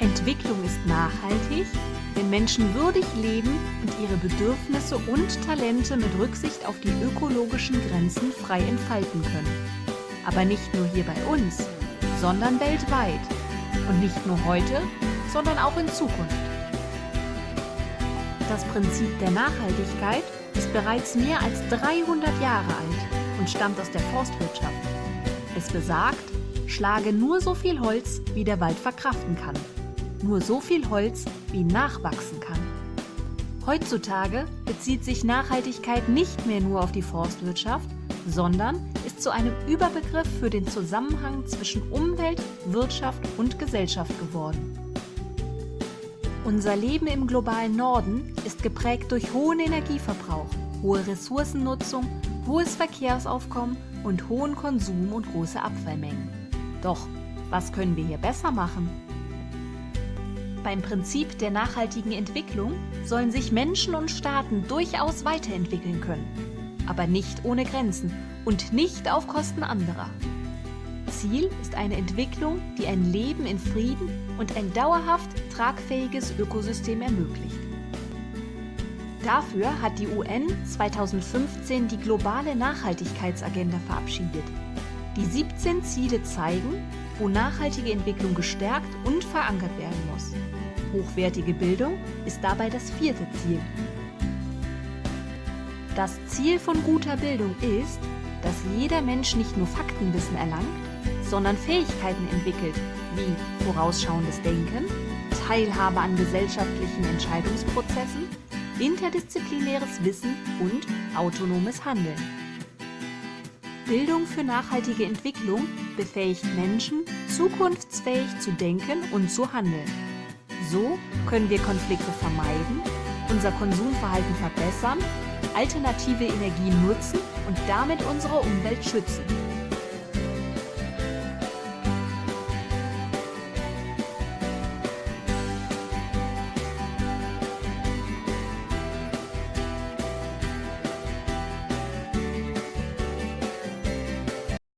Entwicklung ist nachhaltig, wenn Menschen würdig leben und ihre Bedürfnisse und Talente mit Rücksicht auf die ökologischen Grenzen frei entfalten können. Aber nicht nur hier bei uns, sondern weltweit. Und nicht nur heute, sondern auch in Zukunft. Das Prinzip der Nachhaltigkeit ist bereits mehr als 300 Jahre alt und stammt aus der Forstwirtschaft. Es besagt, schlage nur so viel Holz, wie der Wald verkraften kann. Nur so viel Holz, wie nachwachsen kann. Heutzutage bezieht sich Nachhaltigkeit nicht mehr nur auf die Forstwirtschaft, sondern ist zu einem Überbegriff für den Zusammenhang zwischen Umwelt, Wirtschaft und Gesellschaft geworden. Unser Leben im globalen Norden ist geprägt durch hohen Energieverbrauch, hohe Ressourcennutzung, hohes Verkehrsaufkommen und hohen Konsum und große Abfallmengen. Doch, was können wir hier besser machen? Beim Prinzip der nachhaltigen Entwicklung sollen sich Menschen und Staaten durchaus weiterentwickeln können, aber nicht ohne Grenzen und nicht auf Kosten anderer. Ziel ist eine Entwicklung, die ein Leben in Frieden und ein dauerhaft tragfähiges Ökosystem ermöglicht. Dafür hat die UN 2015 die globale Nachhaltigkeitsagenda verabschiedet. Die 17 Ziele zeigen, wo nachhaltige Entwicklung gestärkt und verankert werden muss. Hochwertige Bildung ist dabei das vierte Ziel. Das Ziel von guter Bildung ist, dass jeder Mensch nicht nur Faktenwissen erlangt, sondern Fähigkeiten entwickelt, wie vorausschauendes Denken, Teilhabe an gesellschaftlichen Entscheidungsprozessen, interdisziplinäres Wissen und autonomes Handeln. Bildung für nachhaltige Entwicklung befähigt Menschen, zukunftsfähig zu denken und zu handeln. So können wir Konflikte vermeiden, unser Konsumverhalten verbessern, alternative Energien nutzen und damit unsere Umwelt schützen.